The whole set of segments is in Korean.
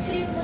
출입문 닫습니다.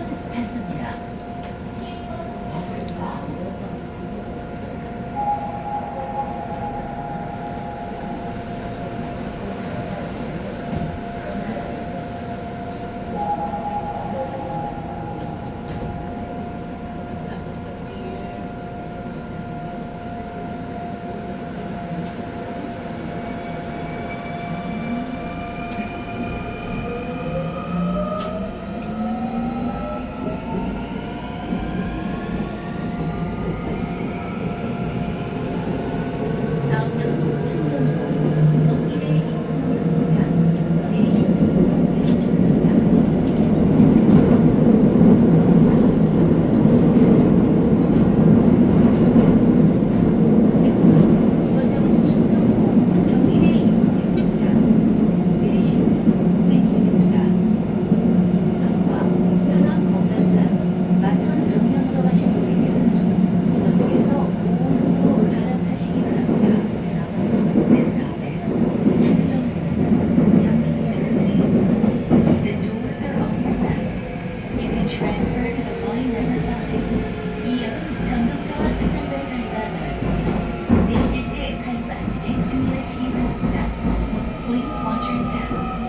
이역, 전동차와 승강장사이가 넓고 내실 때 발 빠짐에 주의하시기 바랍니다. Please watch your step.